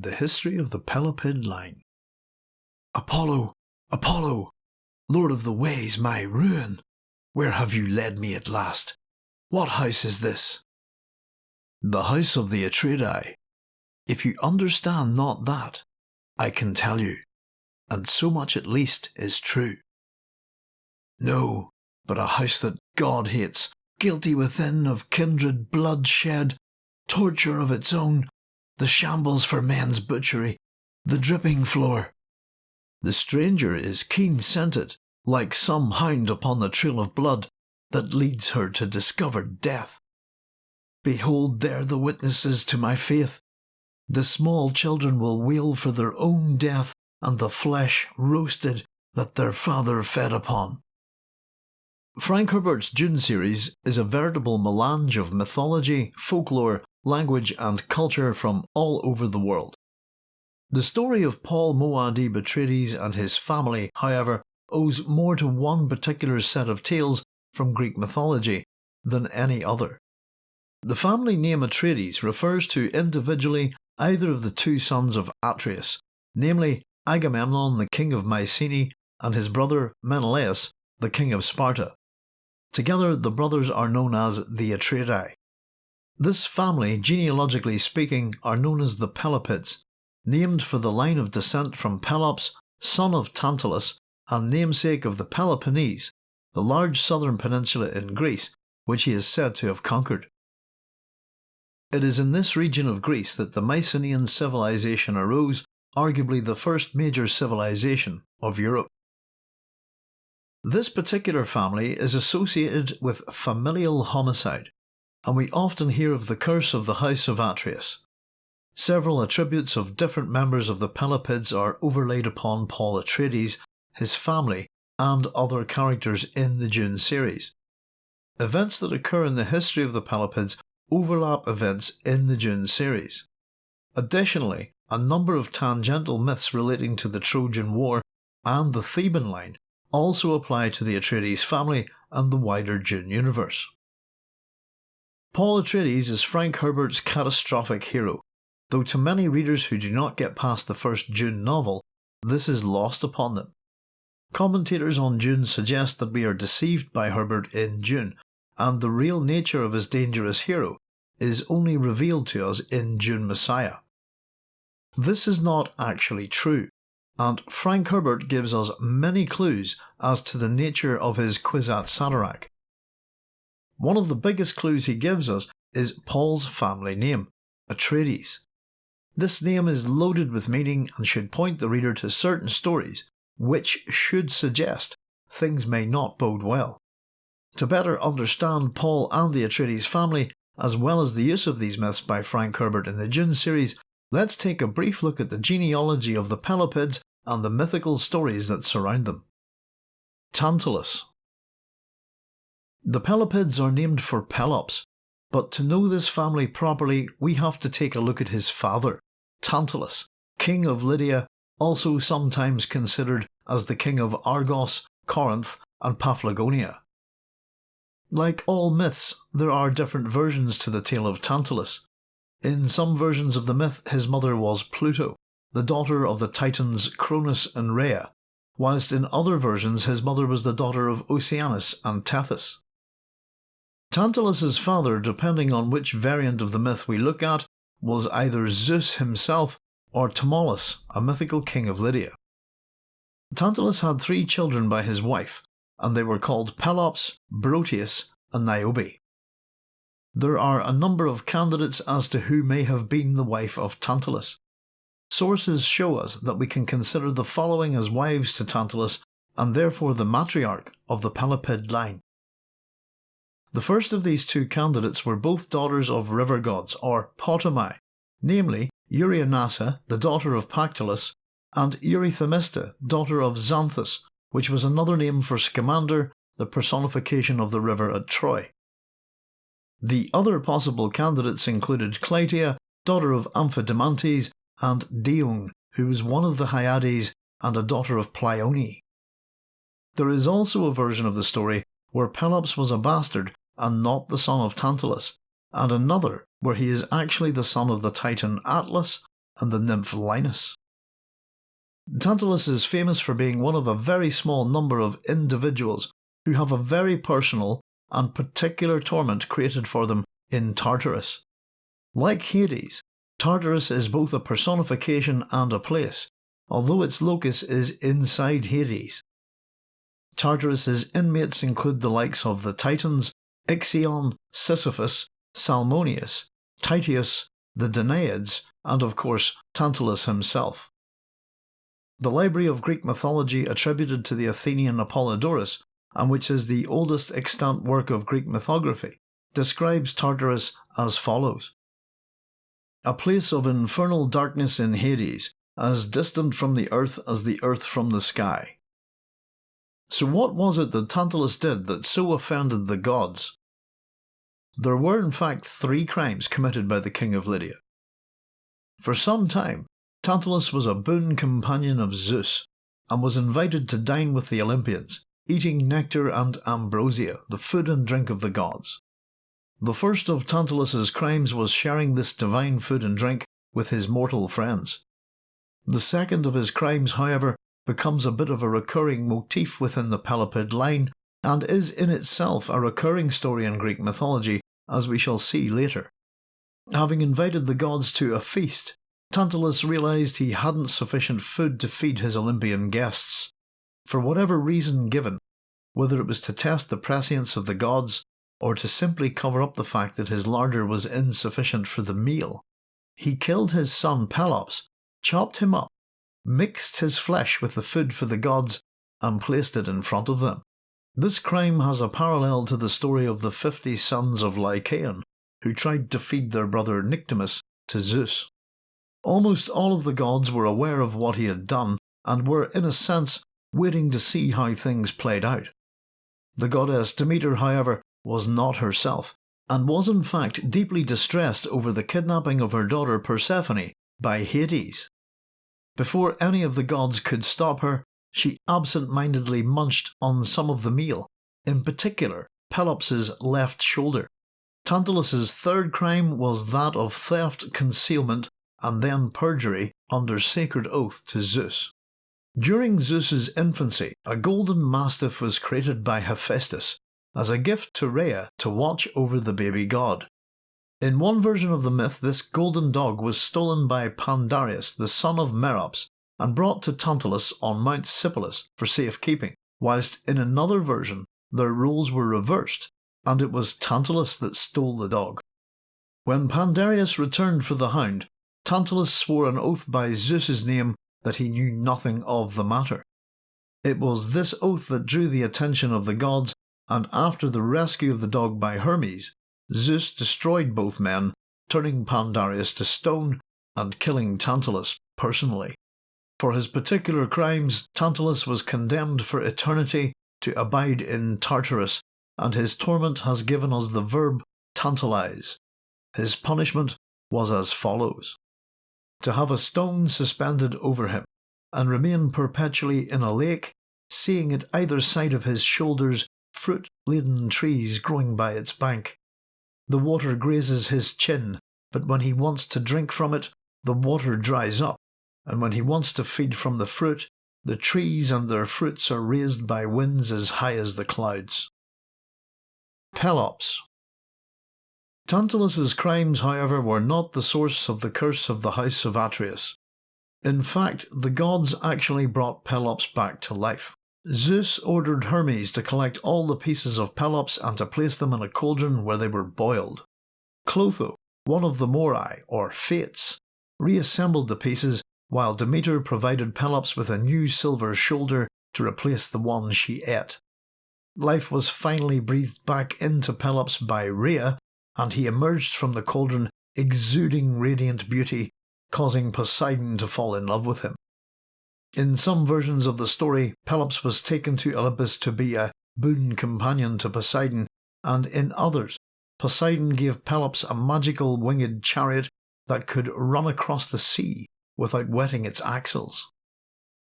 The History of the Pelopid Line. Apollo, Apollo, Lord of the Ways, my ruin, where have you led me at last? What house is this? The house of the Atreidai. If you understand not that, I can tell you, and so much at least is true. No, but a house that God hates, guilty within of kindred bloodshed, torture of its own, the shambles for men's butchery, the dripping floor. The stranger is keen scented, like some hound upon the trail of blood that leads her to discovered death. Behold there the witnesses to my faith. The small children will wail for their own death and the flesh roasted that their father fed upon. Frank Herbert's Dune series is a veritable melange of mythology, folklore, language, and culture from all over the world. The story of Paul Muad'Dib Atreides and his family, however, owes more to one particular set of tales from Greek mythology than any other. The family name Atreides refers to individually either of the two sons of Atreus, namely Agamemnon the king of Mycenae and his brother Menelaus the king of Sparta. Together, the brothers are known as the Atreidai. This family, genealogically speaking, are known as the Pelopids, named for the line of descent from Pelops, son of Tantalus, and namesake of the Peloponnese, the large southern peninsula in Greece, which he is said to have conquered. It is in this region of Greece that the Mycenaean civilization arose, arguably the first major civilization of Europe. This particular family is associated with familial homicide, and we often hear of the curse of the House of Atreus. Several attributes of different members of the Pelopids are overlaid upon Paul Atreides, his family, and other characters in the Dune series. Events that occur in the history of the Pelopids overlap events in the Dune series. Additionally, a number of tangential myths relating to the Trojan War and the Theban line also apply to the Atreides family and the wider Dune universe. Paul Atreides is Frank Herbert's catastrophic hero, though to many readers who do not get past the first Dune novel, this is lost upon them. Commentators on Dune suggest that we are deceived by Herbert in Dune, and the real nature of his dangerous hero is only revealed to us in Dune Messiah. This is not actually true, and Frank Herbert gives us many clues as to the nature of his Kwisatz Haderach. One of the biggest clues he gives us is Paul's family name, Atreides. This name is loaded with meaning and should point the reader to certain stories, which should suggest things may not bode well. To better understand Paul and the Atreides family, as well as the use of these myths by Frank Herbert in the Dune series, let's take a brief look at the genealogy of the Pelopids and the mythical stories that surround them. Tantalus The Pelopids are named for Pelops, but to know this family properly, we have to take a look at his father, Tantalus, king of Lydia, also sometimes considered as the king of Argos, Corinth, and Paphlagonia. Like all myths, there are different versions to the tale of Tantalus. In some versions of the myth, his mother was Pluto, the daughter of the Titans Cronus and Rhea, whilst in other versions his mother was the daughter of Oceanus and Tethys. Tantalus's father, depending on which variant of the myth we look at, was either Zeus himself or Tmolus, a mythical king of Lydia. Tantalus had three children by his wife, and they were called Pelops, Broteus, and Niobe. There are a number of candidates as to who may have been the wife of Tantalus. Sources show us that we can consider the following as wives to Tantalus and therefore the matriarch of the Pelopid line. The first of these two candidates were both daughters of river gods, or Potamai, namely Euryonassa, the daughter of Pactolus, and Eurythemista, daughter of Xanthus, which was another name for Scamander, the personification of the river at Troy. The other possible candidates included Clytia, daughter of Amphidamantes, and Dione, who was one of the Hyades and a daughter of Pleione. There is also a version of the story where Pelops was a bastard and not the son of Tantalus, and another where he is actually the son of the titan Atlas and the nymph Linus. Tantalus is famous for being one of a very small number of individuals who have a very personal and particular torment created for them in Tartarus. Like Hades, Tartarus is both a personification and a place, although its locus is inside Hades. Tartarus's inmates include the likes of the Titans, Ixion, Sisyphus, Salmoneus, Tityus, the Danaids, and of course Tantalus himself. The library of Greek mythology attributed to the Athenian Apollodorus, and which is the oldest extant work of Greek mythography, describes Tartarus as follows A place of infernal darkness in Hades, as distant from the earth as the earth from the sky. So, what was it that Tantalus did that so offended the gods? There were, in fact, three crimes committed by the king of Lydia. For some time, Tantalus was a boon companion of Zeus, and was invited to dine with the Olympians, eating nectar and ambrosia, the food and drink of the gods. The first of Tantalus's crimes was sharing this divine food and drink with his mortal friends. The second of his crimes, however, becomes a bit of a recurring motif within the Pelopid line, and is in itself a recurring story in Greek mythology, as we shall see later. Having invited the gods to a feast, Tantalus realized he hadn't sufficient food to feed his Olympian guests. For whatever reason given, whether it was to test the prescience of the gods, or to simply cover up the fact that his larder was insufficient for the meal, he killed his son Pelops, chopped him up, mixed his flesh with the food for the gods, and placed it in front of them. This crime has a parallel to the story of the fifty sons of Lycaon, who tried to feed their brother Nyctimus to Zeus. Almost all of the gods were aware of what he had done and were, in a sense, waiting to see how things played out. The goddess Demeter, however, was not herself, and was in fact deeply distressed over the kidnapping of her daughter Persephone by Hades. Before any of the gods could stop her, she absent mindedly munched on some of the meal, in particular Pelops's left shoulder. Tantalus's third crime was that of theft, concealment, and then perjury under sacred oath to Zeus. During Zeus's infancy, a golden mastiff was created by Hephaestus as a gift to Rhea to watch over the baby god. In one version of the myth, this golden dog was stolen by Pandareus, the son of Merops, and brought to Tantalus on Mount Sipylus for safekeeping, whilst in another version, their roles were reversed, and it was Tantalus that stole the dog. When Pandareus returned for the hound, Tantalus swore an oath by Zeus's name that he knew nothing of the matter. It was this oath that drew the attention of the gods, and after the rescue of the dog by Hermes, Zeus destroyed both men, turning Pandareus to stone and killing Tantalus personally. For his particular crimes, Tantalus was condemned for eternity to abide in Tartarus, and his torment has given us the verb tantalize. His punishment was as follows to have a stone suspended over him, and remain perpetually in a lake, seeing at either side of his shoulders fruit laden trees growing by its bank. The water grazes his chin, but when he wants to drink from it, the water dries up, and when he wants to feed from the fruit, the trees and their fruits are raised by winds as high as the clouds. Pelops Tantalus's crimes, however, were not the source of the curse of the house of Atreus. In fact, the gods actually brought Pelops back to life. Zeus ordered Hermes to collect all the pieces of Pelops and to place them in a cauldron where they were boiled. Clotho, one of the Moirai, or Fates, reassembled the pieces while Demeter provided Pelops with a new silver shoulder to replace the one she ate. Life was finally breathed back into Pelops by Rhea, and he emerged from the cauldron exuding radiant beauty, causing Poseidon to fall in love with him. In some versions of the story, Pelops was taken to Olympus to be a boon companion to Poseidon, and in others, Poseidon gave Pelops a magical winged chariot that could run across the sea without wetting its axles.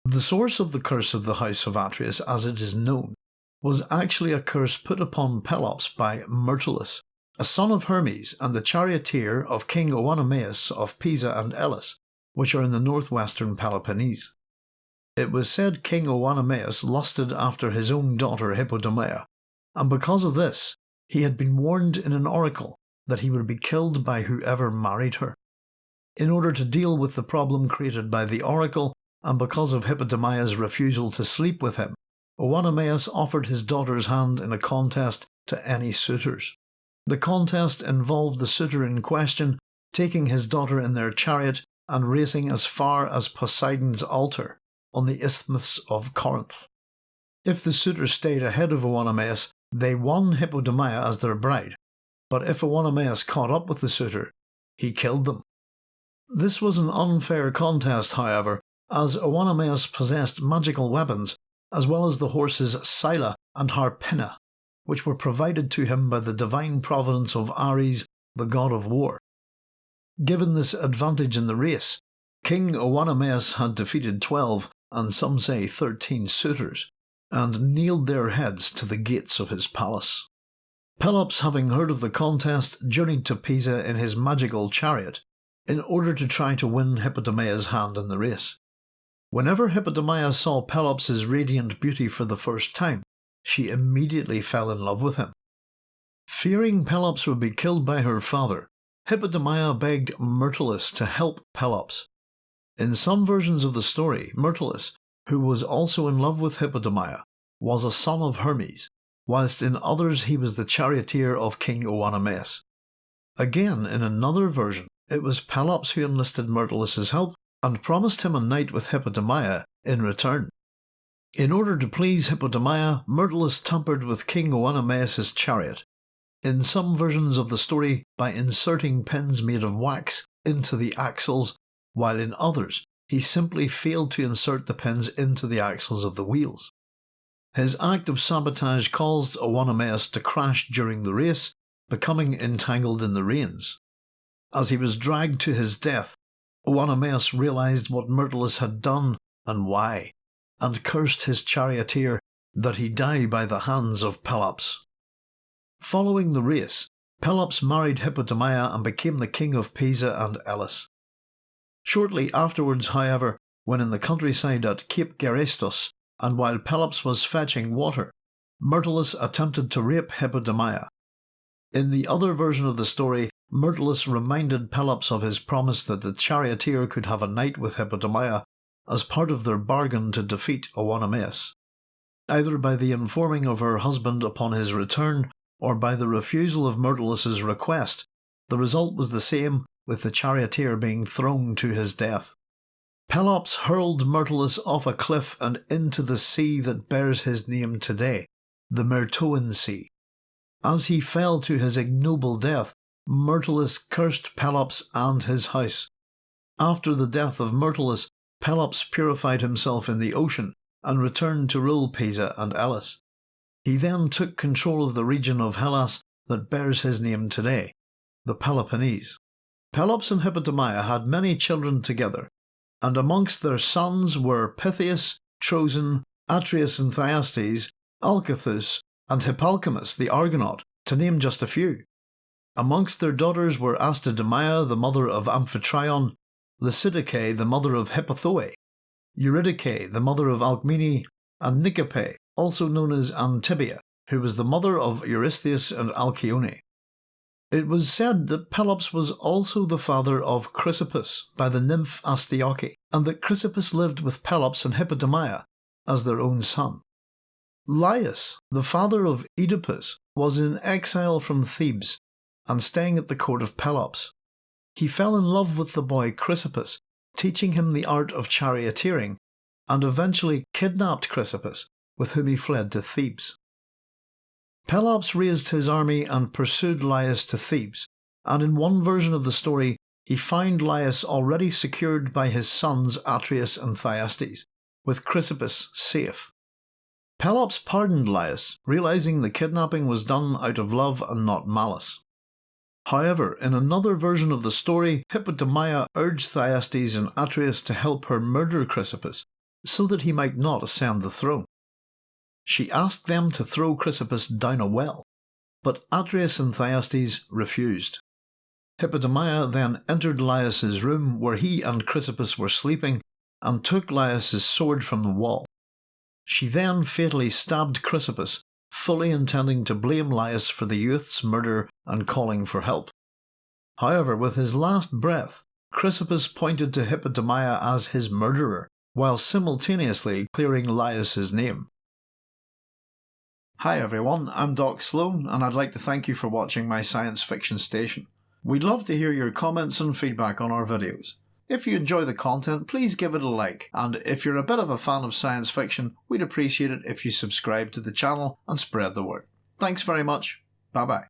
The source of the curse of the house of Atreus, as it is known, was actually a curse put upon Pelops by Myrtilus, a son of Hermes and the charioteer of King Oenomaus of Pisa and Elis, which are in the northwestern Peloponnese. It was said King Oenomaus lusted after his own daughter Hippodamia, and because of this, he had been warned in an oracle that he would be killed by whoever married her. In order to deal with the problem created by the oracle, and because of Hippodamia's refusal to sleep with him, Oenomaus offered his daughter's hand in a contest to any suitors. The contest involved the suitor in question taking his daughter in their chariot and racing as far as Poseidon's altar on the Isthmus of Corinth. If the suitor stayed ahead of Oenomaus, they won Hippodamia as their bride, but if Oenomaus caught up with the suitor, he killed them. This was an unfair contest, however, as Oenomaus possessed magical weapons, as well as the horses Psylla and Harpina, which were provided to him by the divine providence of Ares, the god of war. Given this advantage in the race, King Oenomaus had defeated twelve, and some say thirteen suitors, and kneeled their heads to the gates of his palace. Pelops, having heard of the contest, journeyed to Pisa in his magical chariot in order to try to win Hippodamia's hand in the race. Whenever Hippodamia saw Pelops' radiant beauty for the first time, she immediately fell in love with him. Fearing Pelops would be killed by her father, Hippodamia begged Myrtilus to help Pelops. In some versions of the story, Myrtilus, who was also in love with Hippodamia, was a son of Hermes, whilst in others he was the charioteer of King Oenomaus. Again, in another version, it was Pelops who enlisted Myrtilus's help and promised him a night with Hippodamia in return. In order to please Hippodamia, Myrtilus tampered with King Oenomaus' chariot, in some versions of the story by inserting pins made of wax into the axles, while in others he simply failed to insert the pins into the axles of the wheels. His act of sabotage caused Oenomaus to crash during the race, becoming entangled in the reins. As he was dragged to his death, Oenomaus realized what Myrtilus had done and why, and cursed his charioteer that he die by the hands of Pelops. Following the race, Pelops married Hippodamia and became the king of Pisa and Elis. Shortly afterwards, however, when in the countryside at Cape Gerestos, and while Pelops was fetching water, Myrtilus attempted to rape Hippodamia. In the other version of the story, Myrtilus reminded Pelops of his promise that the charioteer could have a night with Hippodamia as part of their bargain to defeat Oenomaus. Either by the informing of her husband upon his return, or by the refusal of Myrtilus's request, the result was the same, with the charioteer being thrown to his death. Pelops hurled Myrtilus off a cliff and into the sea that bears his name today, the Myrtoan Sea. As he fell to his ignoble death, Myrtilus cursed Pelops and his house. After the death of Myrtilus, Pelops purified himself in the ocean and returned to rule Pisa and Elis. He then took control of the region of Hellas that bears his name today, the Peloponnese. Pelops and Hippodamia had many children together, and amongst their sons were Pittheus, Troson, Atreus and Thyestes, Alcathous, and Hippalcamus the Argonaut, to name just a few. Amongst their daughters were Astydameia, the mother of Amphitryon, Lysidice, the mother of Hippothoe, Eurydice, the mother of Alcmene, and Nicippe, also known as Antibia, who was the mother of Eurystheus and Alcyone. It was said that Pelops was also the father of Chrysippus by the nymph Astyoche, and that Chrysippus lived with Pelops and Hippodamia as their own son. Laius, the father of Oedipus, was in exile from Thebes and staying at the court of Pelops. He fell in love with the boy Chrysippus, teaching him the art of charioteering, and eventually kidnapped Chrysippus, with whom he fled to Thebes. Pelops raised his army and pursued Laius to Thebes, and in one version of the story, he found Laius already secured by his sons Atreus and Thyestes, with Chrysippus safe. Pelops pardoned Laius, realizing the kidnapping was done out of love and not malice. However, in another version of the story, Hippodamia urged Thyestes and Atreus to help her murder Chrysippus, so that he might not ascend the throne. She asked them to throw Chrysippus down a well, but Atreus and Thyestes refused. Hippodamia then entered Laius's room where he and Chrysippus were sleeping and took Laius's sword from the wall. She then fatally stabbed Chrysippus, fully intending to blame Laius for the youth's murder and calling for help. However, with his last breath, Chrysippus pointed to Hippodamia as his murderer, while simultaneously clearing Laius's name. Hi everyone, I'm Doc Sloan, and I'd like to thank you for watching my science fiction station. We'd love to hear your comments and feedback on our videos. If you enjoy the content, please give it a like, and if you're a bit of a fan of science fiction, we'd appreciate it if you subscribe to the channel and spread the word. Thanks very much. Bye bye.